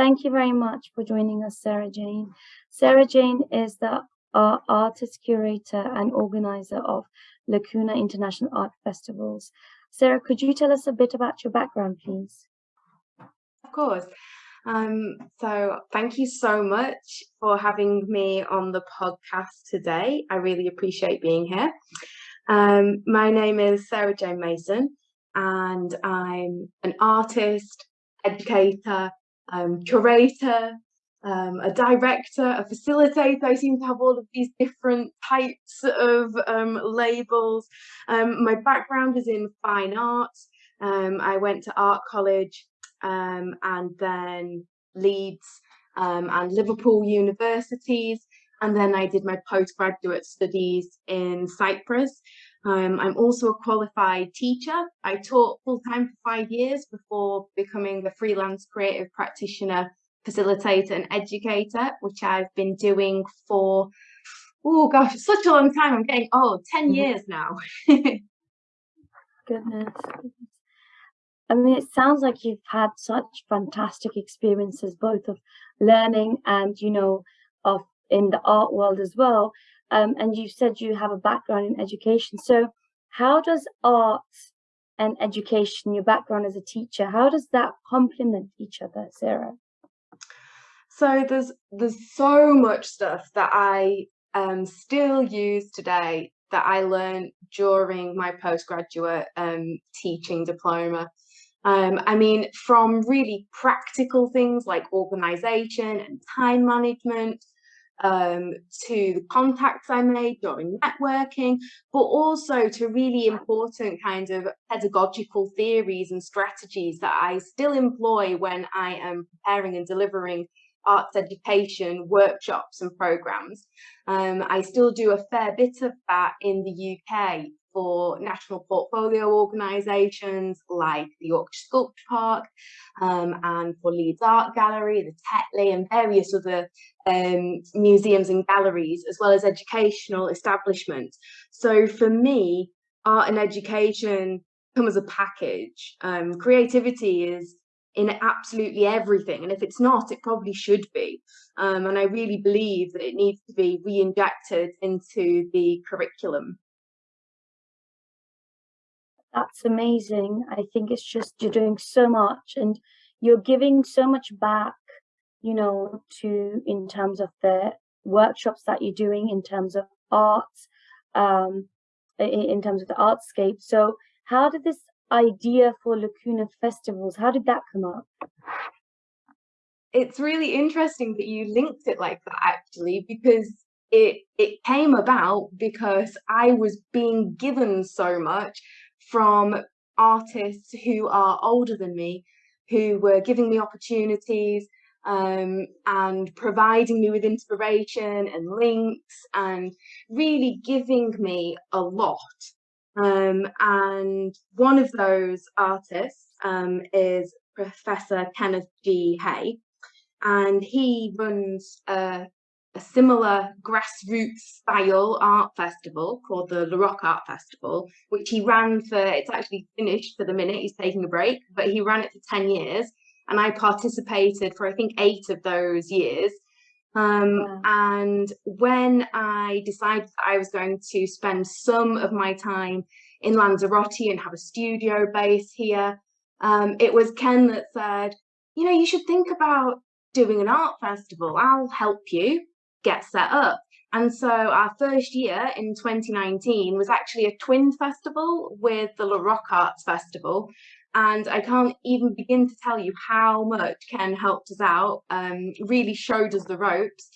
Thank you very much for joining us, Sarah Jane. Sarah Jane is the uh, artist curator and organizer of Lacuna International Art Festivals. Sarah, could you tell us a bit about your background, please? Of course. Um, so thank you so much for having me on the podcast today. I really appreciate being here. Um, my name is Sarah Jane Mason, and I'm an artist, educator, um, curator, um, a director, a facilitator. I seem to have all of these different types of um, labels. Um, my background is in fine arts. Um, I went to art college um, and then Leeds um, and Liverpool universities. And then I did my postgraduate studies in Cyprus. I'm also a qualified teacher. I taught full time for five years before becoming a freelance creative practitioner facilitator and educator, which I've been doing for, oh gosh, such a long time. I'm getting old, 10 mm-hmm. years now. Goodness. I mean, it sounds like you've had such fantastic experiences, both of learning and, you know, of in the art world as well. Um, and you said you have a background in education. So how does art and education, your background as a teacher, how does that complement each other, Sarah? So there's there's so much stuff that I um, still use today that I learned during my postgraduate um, teaching diploma. Um, I mean, from really practical things like organization and time management um, to the contacts I made during networking, but also to really important kind of pedagogical theories and strategies that I still employ when I am preparing and delivering arts education workshops and programs. Um, I still do a fair bit of that in the UK for national portfolio organisations like the Yorkshire Sculpture Park um, and for Leeds Art Gallery, the Tetley and various other um, museums and galleries, as well as educational establishments. So for me, art and education come as a package. Um, creativity is in absolutely everything. And if it's not, it probably should be. Um, and I really believe that it needs to be re-injected into the curriculum. That's amazing. I think it's just you're doing so much and you're giving so much back, you know, to in terms of the workshops that you're doing, in terms of art, um, in, in terms of the artscape. So how did this idea for Lacuna festivals? How did that come up? It's really interesting that you linked it like that actually, because it it came about because I was being given so much from artists who are older than me, who were giving me opportunities um, and providing me with inspiration and links and really giving me a lot um, and one of those artists um, is Professor Kenneth G. Hay, and he runs a, a, similar grassroots style art festival called the La Rock Art Festival, which he ran for, it's actually finished for the minute, he's taking a break, but he ran it for 10 years. And I participated for, I think, eight of those years. Um, And when I decided I was going to spend some of my time in Lanzarote and have a studio base here, um, it was Ken that said, you know, you should think about doing an art festival. I'll help you get set up. And so our first year in 2019 was actually a twin festival with the La Rock Arts Festival. And I can't even begin to tell you how much Ken helped us out, um, really showed us the ropes.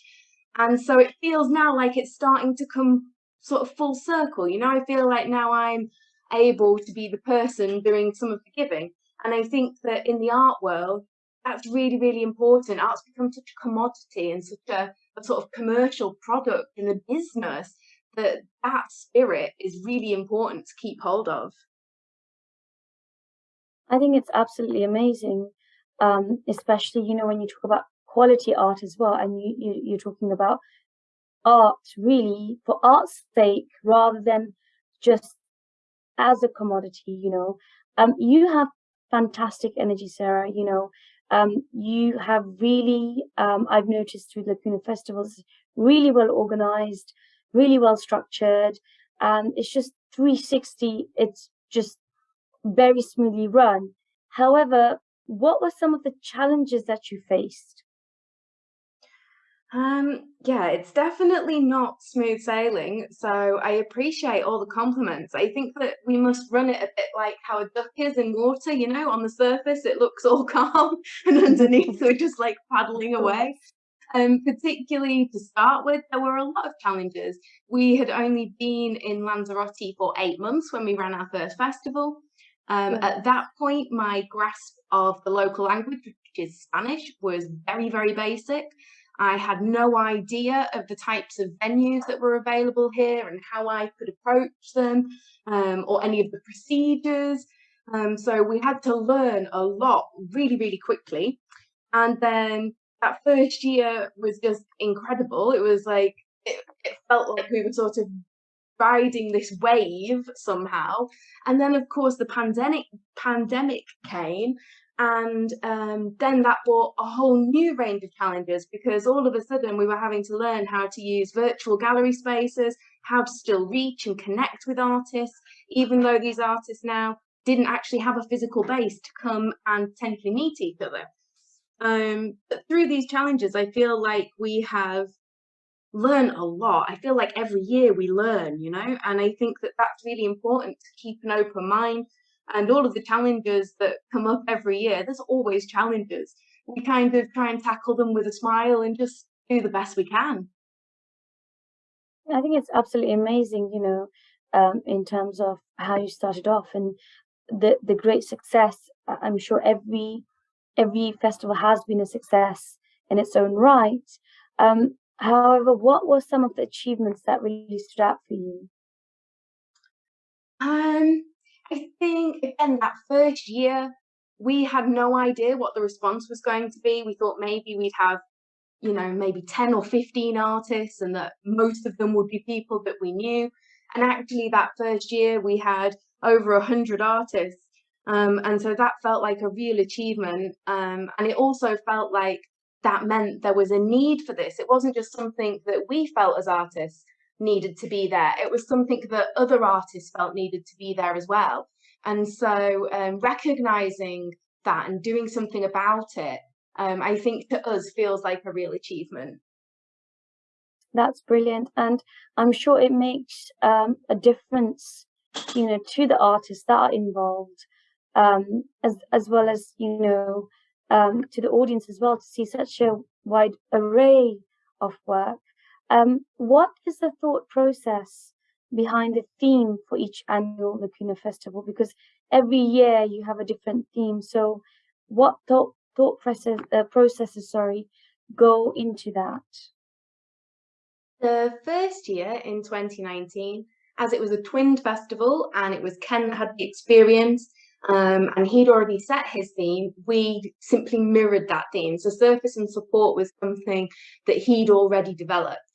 And so it feels now like it's starting to come sort of full circle. You know, I feel like now I'm able to be the person doing some of the giving. And I think that in the art world, that's really, really important. Art's become such a commodity and such a, a sort of commercial product in the business that that spirit is really important to keep hold of. I think it's absolutely amazing, um, especially you know when you talk about quality art as well, and you, you you're talking about art really for art's sake rather than just as a commodity. You know, um, you have fantastic energy, Sarah. You know, Um, you have really, um, I've noticed through Lacuna Festivals, really well organized, really well structured, and it's just 360. It's just very smoothly run. However, what were some of the challenges that you faced? Um, yeah, it's definitely not smooth sailing, so I appreciate all the compliments. I think that we must run it a bit like how a duck is in water, you know, on the surface it looks all calm and underneath we're just like paddling away. Um, particularly to start with, there were a lot of challenges. We had only been in Lanzarote for eight months when we ran our first festival. Um, yeah. At that point, my grasp of the local language, which is Spanish, was very, very basic. I had no idea of the types of venues that were available here and how I could approach them um, or any of the procedures. Um, so we had to learn a lot really, really quickly. And then that first year was just incredible. It was like, it, it felt like we were sort of riding this wave somehow. And then, of course, the pandemic pandemic came, and um, then that brought a whole new range of challenges because all of a sudden we were having to learn how to use virtual gallery spaces, how to still reach and connect with artists, even though these artists now didn't actually have a physical base to come and potentially meet each other. Um, but through these challenges, I feel like we have learned a lot. I feel like every year we learn, you know, and I think that that's really important to keep an open mind and all of the challenges that come up every year, there's always challenges. We kind of try and tackle them with a smile and just do the best we can. I think it's absolutely amazing, you know, um, in terms of how you started off and the the great success. I'm sure every every festival has been a success in its own right. Um, however, what were some of the achievements that really stood out for you? Um, I think again that first year we had no idea what the response was going to be. We thought maybe we'd have, you know, maybe 10 or 15 artists and that most of them would be people that we knew. And actually that first year we had over a hundred artists. Um, and so that felt like a real achievement. Um, and it also felt like that meant there was a need for this. It wasn't just something that we felt as artists needed to be there. It was something that other artists felt needed to be there as well. And so um, recognizing that and doing something about it, um, I think to us feels like a real achievement. That's brilliant. And I'm sure it makes um, a difference, you know, to the artists that are involved, um, as, as well as, you know, um, to the audience as well to see such a wide array of work. Um, what is the thought process behind the theme for each annual Lacuna Festival? Because every year you have a different theme. So, what thought thought process uh, processes, sorry, go into that? The first year in 2019, as it was a twinned festival and it was Ken that had the experience um, and he'd already set his theme, we simply mirrored that theme. So surface and support was something that he'd already developed.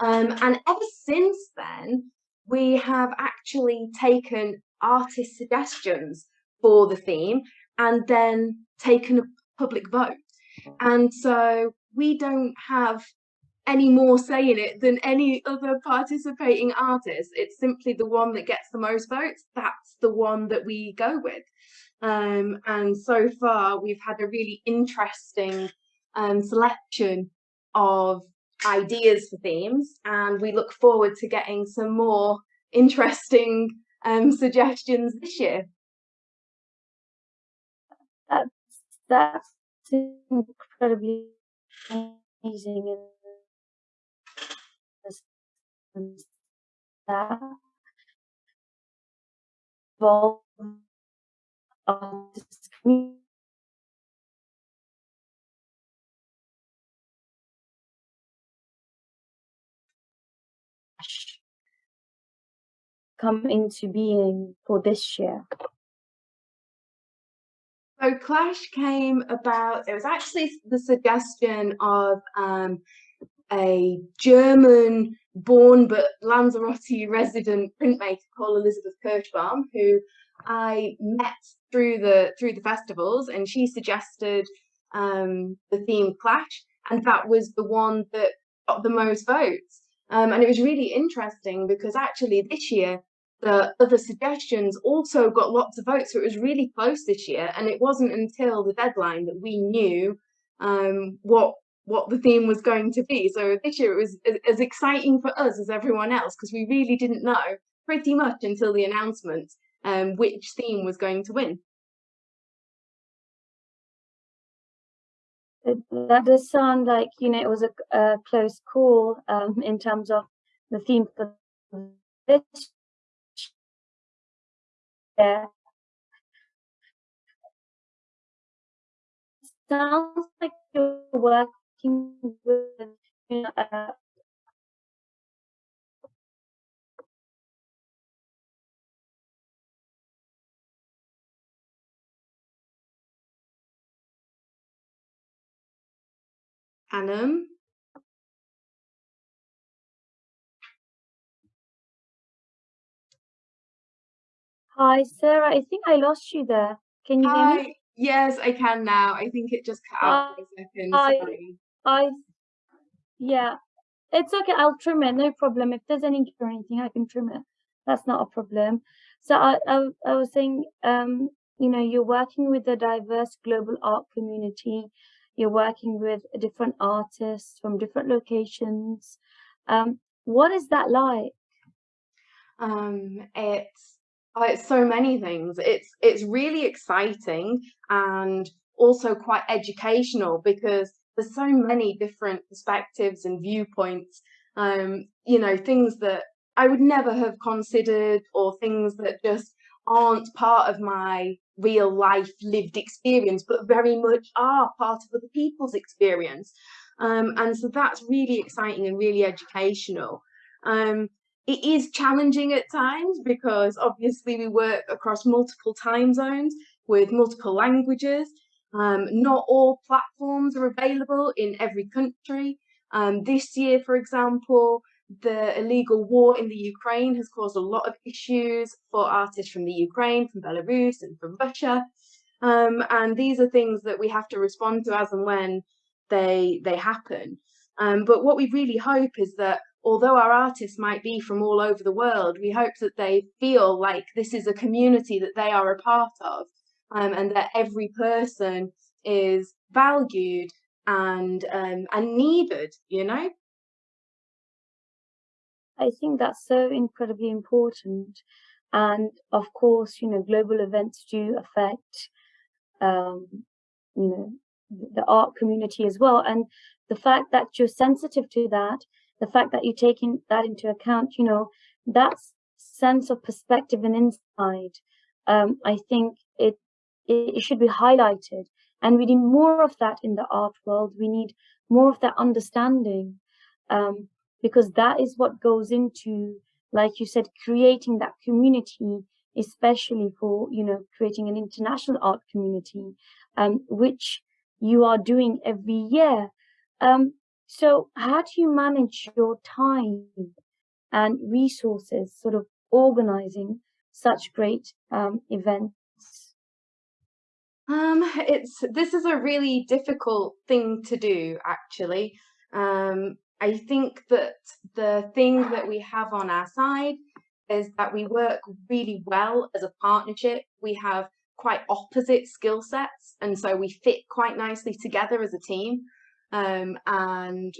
Um, and ever since then, we have actually taken artist suggestions for the theme and then taken a public vote. And so we don't have any more say in it than any other participating artist. It's simply the one that gets the most votes. That's the one that we go with. Um, and so far, we've had a really interesting um, selection of ideas for themes and we look forward to getting some more interesting um, suggestions this year. That's, that's incredibly amazing that involved come into being for this year? So Clash came about, it was actually the suggestion of um, a German born but Lanzarote resident printmaker called Elizabeth Kirschbaum, who I met through the through the festivals, and she suggested um, the theme clash, and that was the one that got the most votes. Um, and it was really interesting because actually this year the other suggestions also got lots of votes, so it was really close this year. And it wasn't until the deadline that we knew um, what what the theme was going to be. So this year it was as exciting for us as everyone else because we really didn't know pretty much until the announcement um, which theme was going to win. that does sound like you know it was a, a close call um, in terms of the theme for this year. Sounds like you're working with you know, uh. Hi, Sarah. I think I lost you there. Can you Hi. hear me? Yes, I can now. I think it just cut out for a second. I, Sorry. I, yeah, it's okay. I'll trim it. No problem. If there's any or anything, I can trim it. That's not a problem. So I, I, I was saying, um, you know, you're working with a diverse global art community you're working with different artists from different locations. Um, what is that like? Um, it's oh, it's so many things. It's it's really exciting and also quite educational because there's so many different perspectives and viewpoints. Um, you know, things that I would never have considered or things that just aren't part of my real life lived experience, but very much are part of other people's experience. Um, and so that's really exciting and really educational. Um, it is challenging at times because obviously we work across multiple time zones with multiple languages. Um, not all platforms are available in every country. Um, this year, for example, the illegal war in the Ukraine has caused a lot of issues for artists from the Ukraine, from Belarus, and from Russia. Um, and these are things that we have to respond to as and when they they happen. Um, but what we really hope is that although our artists might be from all over the world, we hope that they feel like this is a community that they are a part of, um, and that every person is valued and um, and needed. You know. I think that's so incredibly important. And of course, you know, global events do affect, um, you know, the art community as well. And the fact that you're sensitive to that, the fact that you're taking that into account, you know, that sense of perspective and insight, um, I think it, it, it should be highlighted. And we need more of that in the art world. We need more of that understanding. Um, because that is what goes into, like you said, creating that community, especially for, you know, creating an international art community, um, which you are doing every year. Um, so how do you manage your time and resources sort of organizing such great um, events? Um, it's this is a really difficult thing to do, actually. Um, I think that the thing that we have on our side is that we work really well as a partnership. We have quite opposite skill sets, and so we fit quite nicely together as a team. Um, and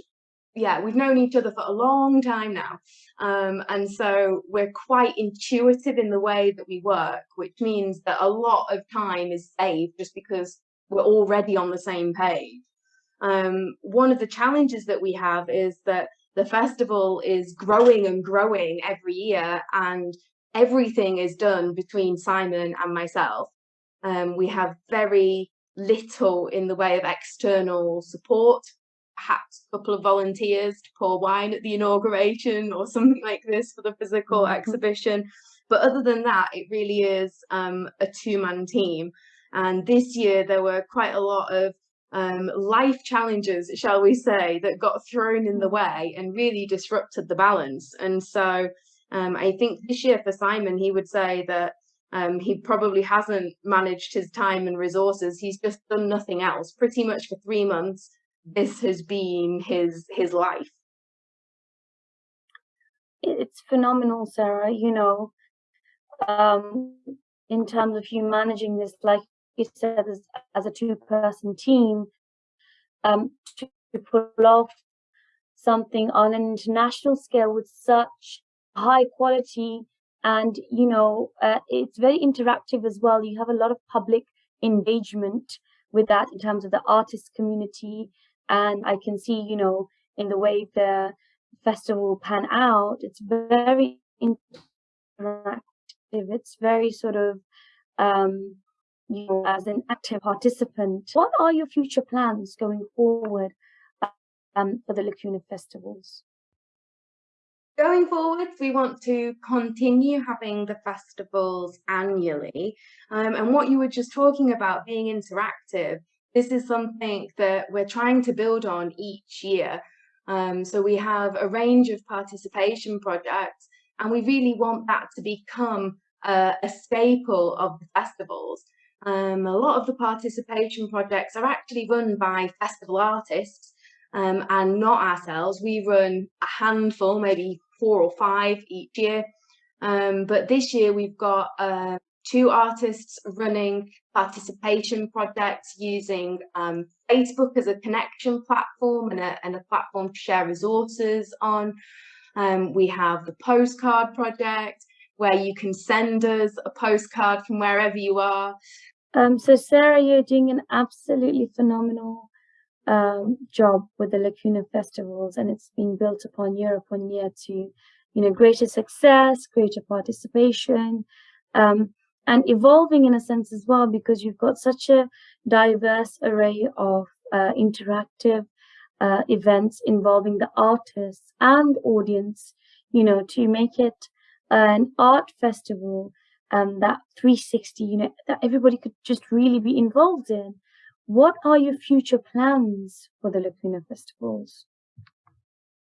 yeah, we've known each other for a long time now. Um, and so we're quite intuitive in the way that we work, which means that a lot of time is saved just because we're already on the same page. Um, one of the challenges that we have is that the festival is growing and growing every year and everything is done between Simon and myself. Um, we have very little in the way of external support, perhaps a couple of volunteers to pour wine at the inauguration or something like this for the physical mm -hmm. exhibition. But other than that, it really is um, a two-man team. And this year there were quite a lot of um, life challenges, shall we say, that got thrown in the way and really disrupted the balance. And so um, I think this year for Simon, he would say that Um, he probably hasn't managed his time and resources. He's just done nothing else. Pretty much for three months, this has been his his life. It's phenomenal, Sarah. You know, um, in terms of you managing this, like you said, as, as a two-person team, um, to, to pull off something on an international scale with such high quality and you know uh, it's very interactive as well. You have a lot of public engagement with that in terms of the artist community. And i can see you know in the way the festival pan out it's very interactive. It's very sort of um you know as an active participant. What are your future plans going forward um, for the lacuna festivals Going forward, we want to continue having the festivals annually. Um, and what you were just talking about being interactive, this is something that we're trying to build on each year. Um, so we have a range of participation projects, and we really want that to become uh, a staple of the festivals. Um, a lot of the participation projects are actually run by festival artists um, and not ourselves. We run a handful, maybe four or five each year. Um, but this year we've got uh, two artists running participation projects using um, Facebook as a connection platform and a, and a platform to share resources on. Um, we have the postcard project where you can send us a postcard from wherever you are. Um, so Sarah, you're doing an absolutely phenomenal um, job with the Lacuna festivals, and it's been built upon year upon year to, you know, greater success, greater participation, um, and evolving in a sense as well, because you've got such a diverse array of uh, interactive uh, events involving the artists and audience, you know, to make it an art festival um, that 360, you know, that everybody could just really be involved in. What are your future plans for the Lacuna festivals?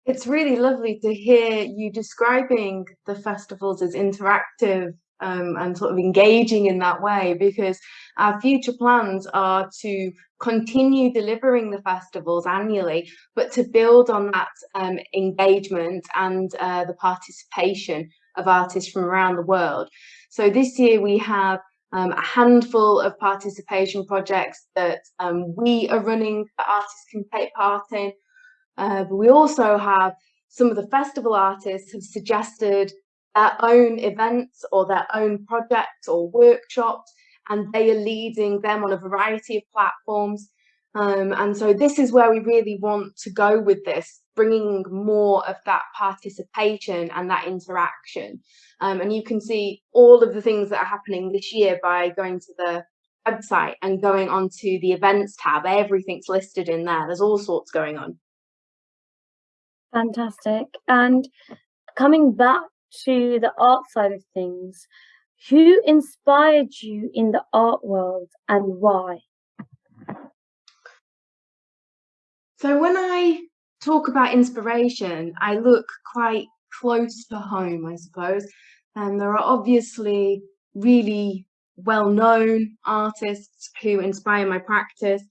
It's really lovely to hear you describing the festivals as interactive um, and sort of engaging in that way because our future plans are to continue delivering the festivals annually, but to build on that um, engagement and uh, the participation of artists from around the world. So this year we have um, a handful of participation projects that um, we are running that artists can take part in. Uh, but we also have some of the festival artists have suggested their own events or their own projects or workshops, and they are leading them on a variety of platforms. Um, and so this is where we really want to go with this, bringing more of that participation and that interaction. Um, and you can see all of the things that are happening this year by going to the website and going onto the events tab. Everything's listed in there. There's all sorts going on. Fantastic. And coming back to the art side of things, who inspired you in the art world and why? So when I talk about inspiration, I look quite close to home, I suppose. And there are obviously really well-known artists who inspire my practice,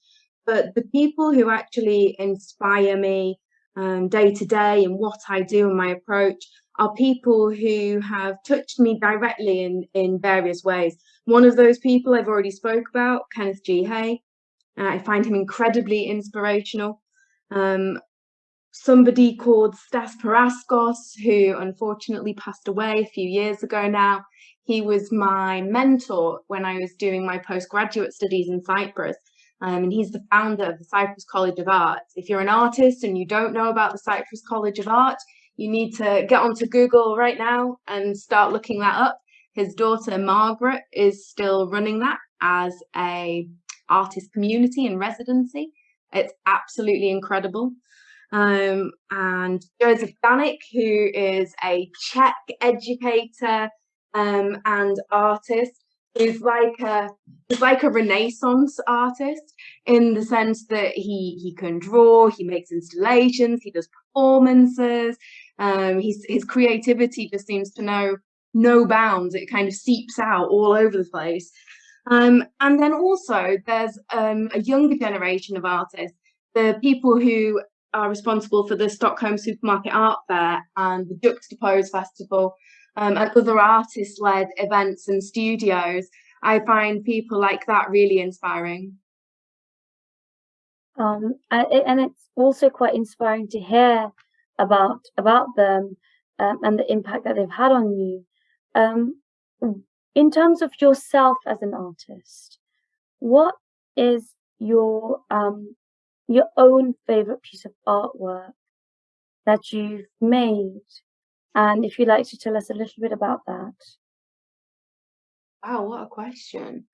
but the people who actually inspire me um, day to day and what I do and my approach are people who have touched me directly in, in various ways. One of those people I've already spoke about, Kenneth G. Hay. Uh, I find him incredibly inspirational. Um, somebody called Stas Paraskos, who unfortunately passed away a few years ago now. He was my mentor when I was doing my postgraduate studies in Cyprus. Um, and he's the founder of the Cyprus College of Art. If you're an artist and you don't know about the Cyprus College of Art, you need to get onto Google right now and start looking that up. His daughter Margaret is still running that as a artist community and residency. It's absolutely incredible. Um, and Joseph Danik, who is a Czech educator um, and artist, is like a is like a renaissance artist in the sense that he he can draw he makes installations he does performances um his creativity just seems to know no bounds. It kind of seeps out all over the place. Um, and then also there's um, a younger generation of artists, the people who are responsible for the Stockholm Supermarket Art Fair and the Juxtapose Festival um, and other artist-led events and studios. I find people like that really inspiring. Um, and it's also quite inspiring to hear about about them um, and the impact that they've had on you. Um, in terms of yourself as an artist, what is your um, your own favorite piece of artwork that you've made? And if you'd like to tell us a little bit about that. Wow, what a question.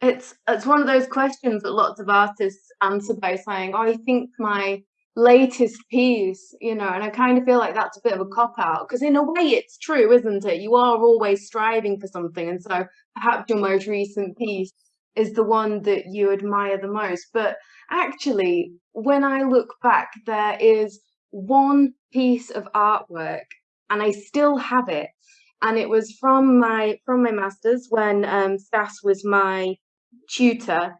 It's it's one of those questions that lots of artists answer by saying, Oh, I think my latest piece, you know, and I kind of feel like that's a bit of a cop out because in a way it's true, isn't it? You are always striving for something. And so perhaps your most recent piece is the one that you admire the most. But actually, when I look back, there is one piece of artwork and I still have it. And it was from my from my masters when um, Stas was my tutor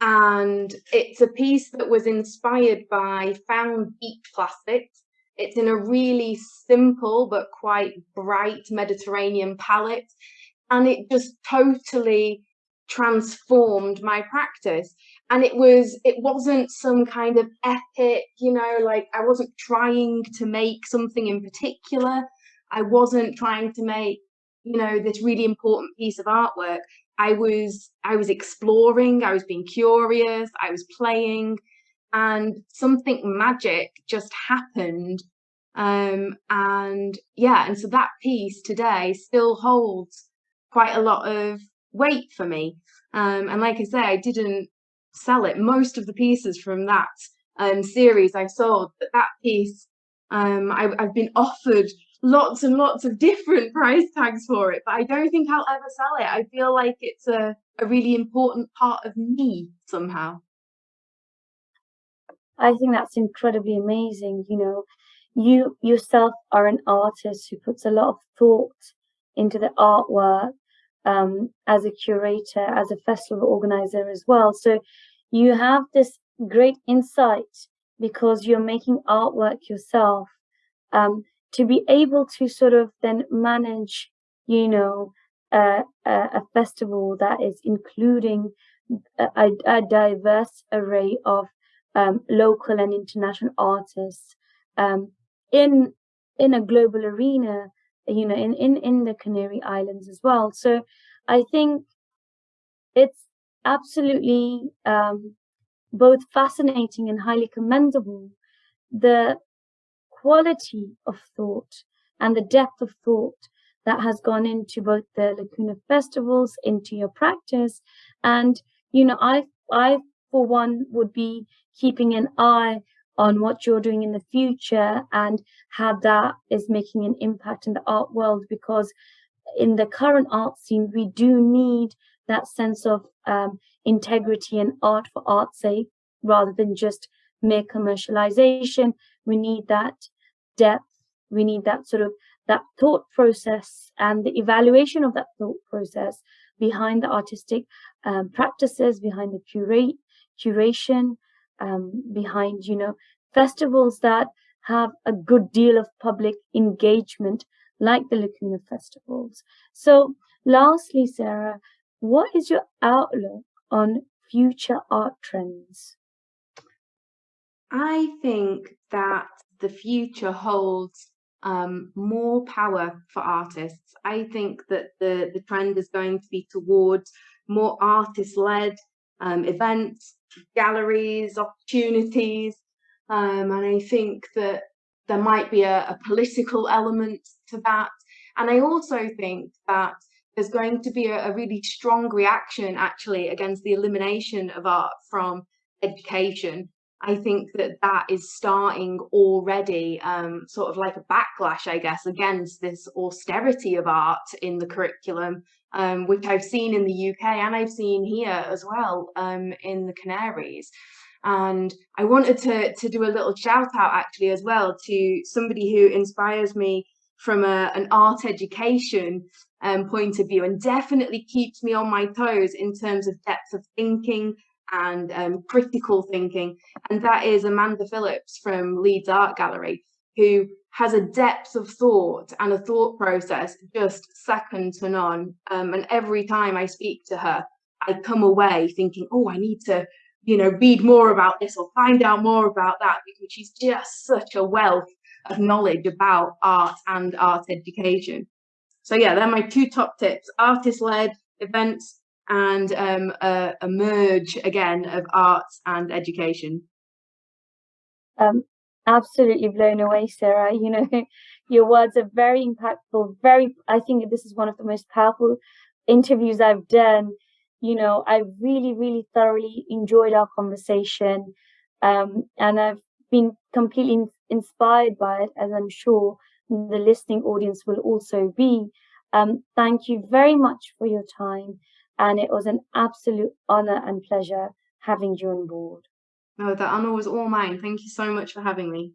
and it's a piece that was inspired by found beach plastics. It's in a really simple but quite bright Mediterranean palette, and it just totally transformed my practice. And it was it wasn't some kind of epic, you know, like I wasn't trying to make something in particular. I wasn't trying to make, you know, this really important piece of artwork. I was I was exploring, I was being curious, I was playing, and something magic just happened. Um, and yeah, and so that piece today still holds quite a lot of weight for me. Um, and like I say, I didn't sell it. Most of the pieces from that um, series I sold, but that piece um, I, I've been offered lots and lots of different price tags for it, but I don't think I'll ever sell it. I feel like it's a, a really important part of me somehow. I think that's incredibly amazing. You know, you yourself are an artist who puts a lot of thought into the artwork um, as a curator, as a festival organizer as well. So you have this great insight because you're making artwork yourself. Um, to be able to sort of then manage, you know, uh, a festival that is including a, a diverse array of um, local and international artists um, in in a global arena, you know, in, in, in the Canary Islands as well. So I think it's absolutely um, both fascinating and highly commendable the quality of thought and the depth of thought that has gone into both the Lacuna festivals, into your practice. And, you know, I, I, for one, would be keeping an eye on what you're doing in the future and how that is making an impact in the art world because in the current art scene, we do need that sense of um, integrity and art for art's sake rather than just mere commercialization. We need that depth. We need that sort of that thought process and the evaluation of that thought process behind the artistic um, practices, behind the curate curation, um, behind you know festivals that have a good deal of public engagement, like the Lacuna festivals. So, lastly, Sarah, what is your outlook on future art trends? I think that the future holds um, more power for artists. I think that the, the trend is going to be towards more artist-led um, events, galleries, opportunities, um, and I think that there might be a, a political element to that. And I also think that there's going to be a, a really strong reaction actually against the elimination of art from education I think that that is starting already, um, sort of like a backlash, I guess, against this austerity of art in the curriculum, um, which I've seen in the UK and I've seen here as well um, in the Canaries. And I wanted to, to do a little shout out actually as well to somebody who inspires me from a, an art education um, point of view and definitely keeps me on my toes in terms of depth of thinking and um, critical thinking. And that is Amanda Phillips from Leeds Art Gallery, who has a depth of thought and a thought process just second to none. Um, and every time I speak to her, I come away thinking, oh, I need to, you know, read more about this or find out more about that because she's just such a wealth of knowledge about art and art education. So yeah, they're my two top tips, artist-led events and um, a, a, merge again of arts and education. Um, absolutely blown away, Sarah. You know, your words are very impactful. Very, I think this is one of the most powerful interviews I've done. You know, I really, really thoroughly enjoyed our conversation, um, and I've been completely inspired by it, as I'm sure the listening audience will also be. Um, thank you very much for your time, and it was an absolute honor and pleasure having you on board. Oh, no, the honor was all mine. Thank you so much for having me.